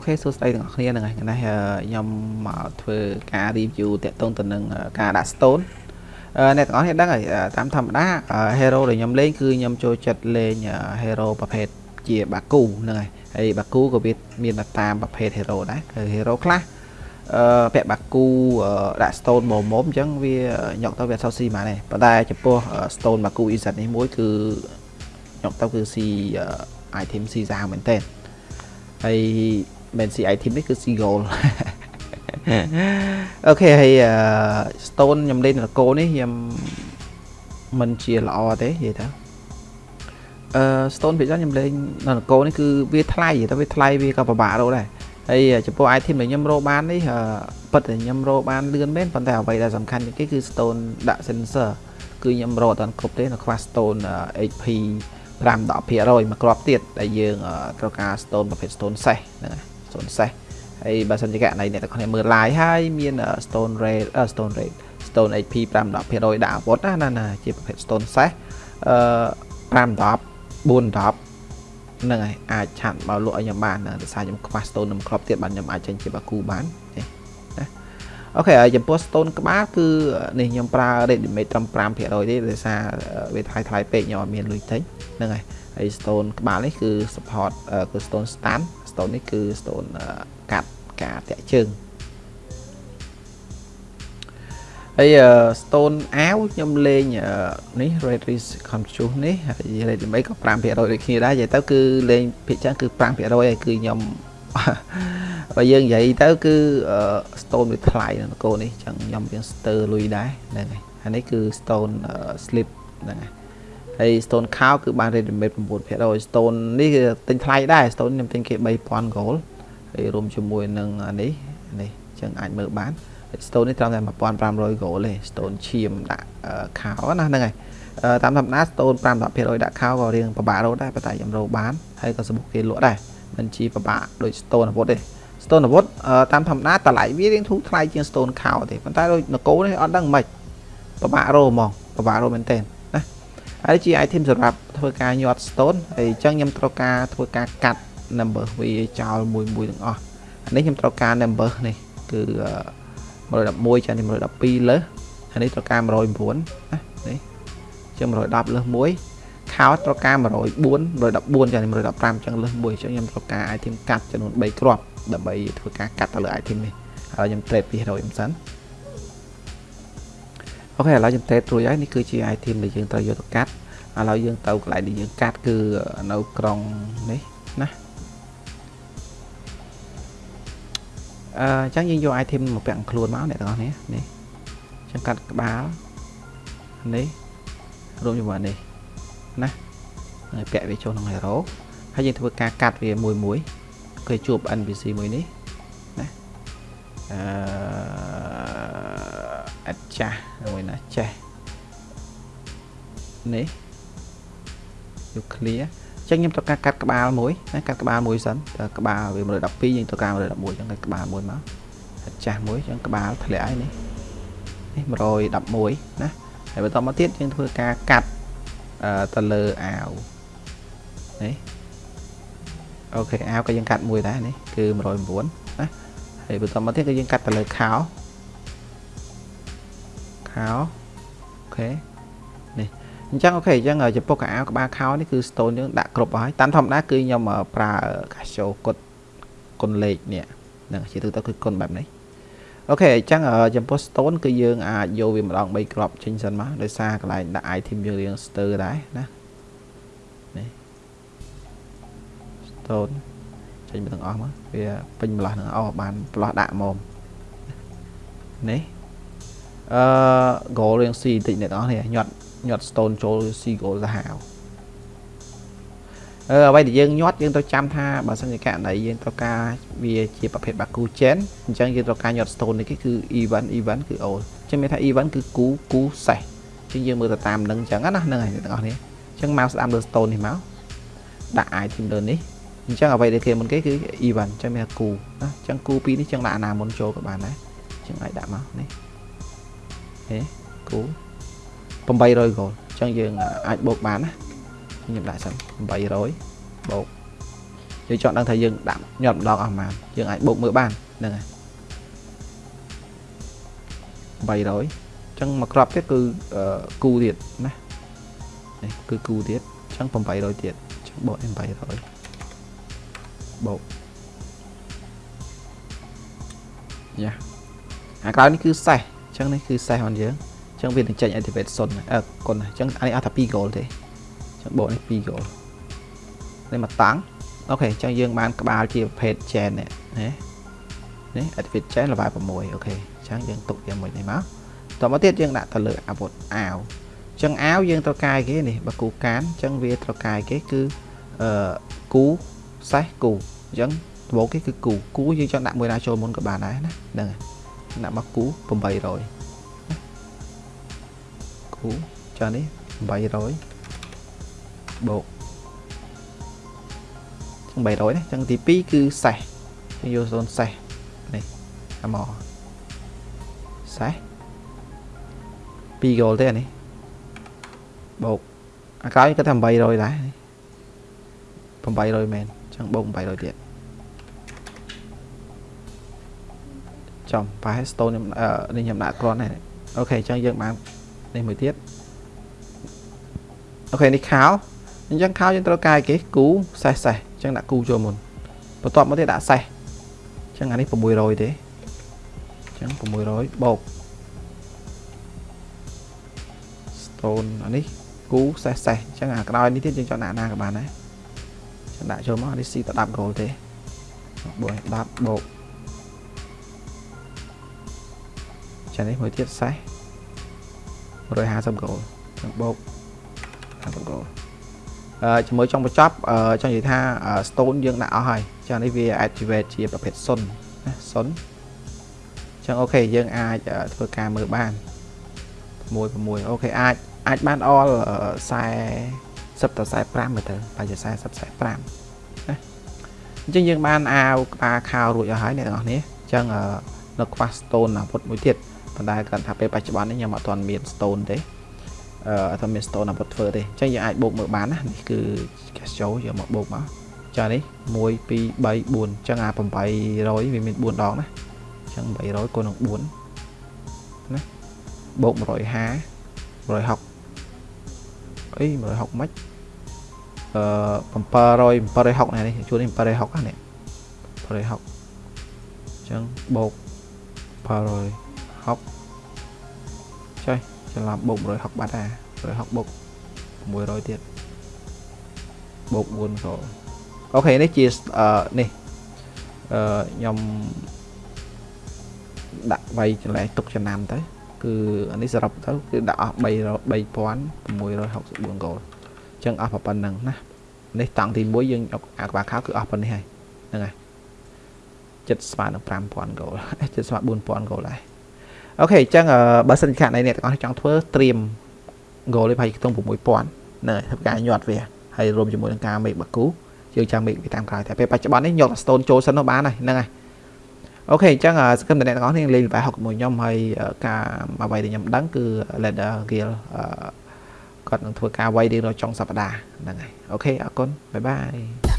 អូខេសួស្តីទាំងអស់គ្នាហ្នឹងហើយថ្ងៃនេះខ្ញុំមកធ្វើការ review តាក់ទងទៅនឹងការដាក់ stone អ្នកទាំងអស់គ្នាដឹងហើយតាមធម្មតា hero ដែលខ្ញុំលេងគឺខ្ញុំចូលចិត្តលេង hero ប្រភេទជា Baku ហ្នឹងហើយហើយ Baku ក៏វាមានតាមប្រភេទ hero ដែរគឺ hero ខ្លះអឺពាក់ Baku ដាក់ stone មុំមុំអញ្ចឹងវាញុកទៅវាអត់សូវស៊ីហ្មងទេប៉ុន្តែចំពោះ stone Baku Izet នេះមួយគឺញុកទៅគឺស៊ី item ស៊ីសាហាវមែនតើហើយ មិនស៊ី item នេះគឺស៊ី goal អូខេហើយ stone ខ្ញុំលេងនគរនេះខ្ញុំមិនជាល្អទេនិយាយទៅអឺ stone ភាគច្រើនខ្ញុំលេងនៅនគរនេះគឺវាថ្លៃតែវាថ្លៃវាក៏ពិបាករកដែរហើយចំពោះ item ដែលខ្ញុំរកបាននេះពិតតែខ្ញុំរកបានលឿនមែនប៉ុន្តែអ្វីដែលសំខាន់ជាងគេគឺ stone ដាក់ sensor គឺខ្ញុំរកអត់គ្រប់ទេនៅខ្វះ stone HP 5 10%មួយគ្រាប់ទៀតដែលយើងត្រូវការ stone ប្រភេទ stone សេះហ្នឹងហើយ stone សេះហើយបើសិនជាករណីអ្នកទាំងគ្នាមើល live ហើយមាន stone rate stone rate stone HP 5 10%ដាក់អាវុធណាណាជាប្រភេទ stone សេះអឺ5 10 4 10ហ្នឹងហើយអាចឆាត់មកលក់ឲ្យខ្ញុំបានដោយសារខ្ញុំខ្វះ stone នឹងគ្រាប់ទៀតបានខ្ញុំអាចចេញជាបាគូបាននេះណាអូខេហើយចំពោះ stone ក្បាលគឺនេះខ្ញុំប្រើ ready made ត្រឹម5%ទេដោយសារវាថ្លៃថ្លៃពេកខ្ញុំអត់មានលុយទិញហ្នឹងហើយហើយ stone ក្បាលនេះគឺ support គឺ stone stand stone នេះគឺ stone កាត់ការតាក់ជើងហើយ stone អាវខ្ញុំលេងនេះ red risk control នេះហើយ red 8ក៏5%ដូចគ្នាដែរនិយាយទៅគឺលេងភាគច្រើនគឺ5%ហើយគឺខ្ញុំបើយើងនិយាយទៅគឺ stone វាថ្លៃនៅកូននេះចឹងខ្ញុំវាស្ទើរលុយដែរហ្នឹងហើយហើយនេះគឺ stone slip ហ្នឹងហើយ ហើយ stone cow គឺបាន ready made 9% stone នេះគឺទិញថ្លៃដែរ stone ខ្ញុំទិញគេ3000 gold ហើយរួមជាមួយនឹងនេះនេះចឹងអាចមើលបាន stone នេះត្រឹមតែ1500 gold ទេ stone ឈាមដាក់ខោណាហ្នឹងហើយតាមធម្មតា stone 5 10%ដាក់ខោក៏រៀងពិបាករកដែរប៉ុន្តែខ្ញុំរកបានហើយក៏សម្បុកគេលក់ដែរមិនជាពិបាកដូច stone អាវុធទេ stone អាវុធតាមធម្មតាតម្លៃវារៀងធូរថ្លៃជាង stone ខោទេប៉ុន្តែដូចនគរនេះអត់ដឹងមិនពិបាករកហ្មងពិបាករកមែនទែនណា ហើយជា item សម្រាប់ធ្វើការញាត់ stone ហើយអញ្ចឹងខ្ញុំត្រូវការធ្វើការកាត់ number វាចោលមួយមួយទាំងអស់អានេះខ្ញុំត្រូវការ number នេះគឺ111ចានេះ112លើសអានេះត្រូវការ109ណានេះជាង110លើស1ខោត្រូវការ104 114ចានេះ115ចឹងលើស1ចឹងខ្ញុំត្រូវការ item កាត់ចំនួន3គ្រាប់ដើម្បីធ្វើការកាត់ទៅលើ item នេះហើយខ្ញុំ trade ពី100ខ្ញុំសិន អូខេឥឡូវខ្ញុំ trade រួចហើយនេះគឺជា item ដែលយើងត្រូវយកទៅកាត់ឥឡូវយើងទៅកន្លែងដែលយើងកាត់គឺនៅក្រុងនេះណាអឺអញ្ចឹងយើងយក item មកពាក់ខ្លួនមកអ្នកទាំងអស់នេះនេះអញ្ចឹងកាត់ក្បាលនេះរួមជាមួយនេះណាហើយពាក់វាចូលក្នុង hero ហើយយើងធ្វើការកាត់វាមួយមួយគេជួប NPC មួយនេះណាអឺ អត់ចាស់មួយណាចេះនេះយក clear ចឹងខ្ញុំត្រូវការកាត់ក្បាលមួយណាកាត់ក្បាលមួយសិនតើក្បាលវា112យើងត្រូវការ111ចឹងកាត់ក្បាលមួយមកចាស់មួយចឹងក្បាលធ្លាក់ហើយនេះនេះ111ណាហើយបន្តមកទៀតយើងធ្វើការកាត់ទៅលើអាវនេះអូខេអាវក៏យើងកាត់មួយដែរនេះគឺ109ណាហើយបន្តមកទៀតគឺយើងកាត់ទៅលើខោ ខោអូខេអញ្ចឹងអូខេអញ្ចឹងចំពោះកៅអៅក្បាលខោនេះគឺ stone យើងដាក់គ្រប់ហើយតាមធម្មតាគឺខ្ញុំប្រើកាសូគុតគុណលេខនេះហ្នឹងជាទូទៅគឺគុណបែបនេះអូខេអញ្ចឹងចំពោះ stone គឺយើងអាចយកវាម្ដង3គ្រាប់ចេញសិនមកដោយសារកន្លែងដាក់ item យើងរៀងស្ទើរដែរណានេះ stone ចេញមកទាំងអស់មកវាពេញម្លោះនឹងអស់បានផ្លោះដាក់មកនេះ អឺ goal រៀងស៊ីបន្តិចអ្នកទាំងអស់នេះញាត់ញាត់ stone ចូល sea gold សាហាវអឺអ្វីដែលយើងញាត់យើងត្រូវចាំថាបើសិនជាករណីយើងត្រូវការវាជាប្រភេទ Baku Chain អញ្ចឹងយើងត្រូវការញាត់ stone នេះគឺ event event គឺ all អញ្ចឹងមានថា event គឺគូគូសេះអញ្ចឹងយើងមើលទៅតាមនឹងអញ្ចឹងណាហ្នឹងហើយទាំងអស់នេះអញ្ចឹងមកស្ដាប់លើ stone នេះមកដាក់ item លើនេះអញ្ចឹងអ្វីដែលគេមុនគេគឺ event អញ្ចឹងមានថាគូណាអញ្ចឹងគូពីរនេះអញ្ចឹងដាក់អាណាមុនចូលក៏បានដែរអញ្ចឹងអាចដាក់មកនេះ ហេគូ800 gold អញ្ចឹងយើងអាចបូកបានណាខ្ញុំដាក់សិន800បូកយើងចង់ដឹងថាយើងដាក់ញាត់ម្ដងអស់ប៉ុន្មានយើងអាចបូកមើលបានហ្នឹងហើយ300អញ្ចឹងមួយក្របទៀតគឺគូទៀតណានេះគឺគូទៀតអញ្ចឹង800ទៀតអញ្ចឹងបូក800បូកយ៉ាអាក្រោយនេះគឺសេះអញ្ចឹងនេះគឺសេះរបស់យើងអញ្ចឹងវានឹងចេញ activate 0អឺគុណអញ្ចឹងអានេះអត់ថា2 goal ទេអញ្ចឹងបូកនេះ2 goal នេះមកតាំងអូខេអញ្ចឹងយើងបានក្បាលជាប្រភេទ chain នេះណានេះ activate chain level 6អូខេអញ្ចឹងយើងទុកវាមួយនេះមកតមកទៀតយើងដាក់ទៅលើអាវុធអាវអញ្ចឹងអាវយើងត្រូវកាយគេនេះបើគូកានអញ្ចឹងវាត្រូវកាយគេគឺអឺគូសេះគូអញ្ចឹងដំបូងគេគឺគូគូយើងចង់ដាក់មួយណាចូលមុនក៏បានដែរណាហ្នឹងហើយ ដាក់មកគូ800គូចានេះ800បូក300ណាចឹងទី2គឺសេះយើងយកសូនសេះនេះអាមកសេះ2គោលទេអានេះបូកអាក្រោយគាត់ថា800ដែរ800មែនចឹងបូក800ទៀត ចំប្រហែល stone ខ្ញុំនេះខ្ញុំដាក់គ្រាន់ហើយអូខេចឹងយើងបាននេះមួយទៀតអូខេនេះខោអញ្ចឹងខោយើងត្រូវកាយគេគូសេះសេះអញ្ចឹងដាក់គូចូលមុនបន្ទាប់មកទៀតដាក់សេះអញ្ចឹងអានេះ600ទេអញ្ចឹង600បូក stone អានេះគូសេះសេះអញ្ចឹងអាក្រោយនេះទៀតយើងចង់ដាក់ណាក៏បានដែរចឹងដាក់ចូលមកអានេះស៊ីទៅ10 goal ទេបូក10បូក ចានេះមួយទៀតសេះ150 goal ចឹងបូក50 goal ជាមួយចុងបញ្ចប់ចង់និយាយថា stone យើងដាក់អស់ហើយចានេះវា activate ជាប្រភេទ0ណា0អញ្ចឹងអូខេយើងអាចធ្វើការមើលបាន6 6អូខេអាចអាចបានអល់40 10ទៅ45មើលទៅបើជា40 45ណាអញ្ចឹងយើងបានអាវក្បាលខោរួចអស់ហើយអ្នកទាំងអស់គ្នាអញ្ចឹងនៅខ្វះ stone អាវុធមួយទៀត ប៉ុន្តែគាត់ថាពេលបច្ចុប្បន្ននេះខ្ញុំអត់ទាន់មាន stone ទេអឺអត់មាន stone អាពុតធ្វើទេអញ្ចឹងយើងអាចបូកមើលបានណានេះគឺ cash show យកមកបូកមកចានេះ1 2 3 4អញ្ចឹងអា800វាមាន4ដងណាអញ្ចឹង800គុណនឹង4ណាបូក150 160អី160មិនអឺ700 760នេះជួននេះ760ណានេះ760អញ្ចឹងបូក 760ចុះច្រឡំបូក160បាត់ដែរ160បូក600ទៀតបូក4ក៏អូខេនេះជាអឺនេះអឺខ្ញុំដាក់វាយចម្លែកទុកចំណាំទៅគឺអានេះសរុបទៅគឺដាក់អស់3 3664គោលអញ្ចឹងអស់ប៉ុណ្្នឹងណានេះតង់ទី1យើងយកអាក្បាខោគឺអស់ប៉ុណ្នេះហើយហ្នឹងហើយចិត្តស្មើនឹង5000គោលចិត្តស្មើ4000គោលដែរ អូខេអញ្ចឹងបើសិនខាងអ្នកទាំងអស់ចង់ធ្វើត្រៀម goal នេះប្រហែលខ្ទង់6000ហ្នឹងហើយធ្វើការញាត់វាហើយរួមជាមួយនឹងការ make បាគូយើងចាំ make វាតាមក្រោយតែពេលបច្ចុប្បន្ននេះញាត់ stone ចូលសិនទៅបានហើយហ្នឹងហើយអូខេអញ្ចឹងសកម្មអ្នកទាំងអស់គ្នាលេងល្បែង61ខ្ញុំហើយការអ្វីដែលខ្ញុំដឹងគឺ Leader Guild គាត់នឹងធ្វើការវាយរៀងរាល់ចុងសប្តាហ៍ហ្នឹងហើយអូខេអរគុណបាយបាយ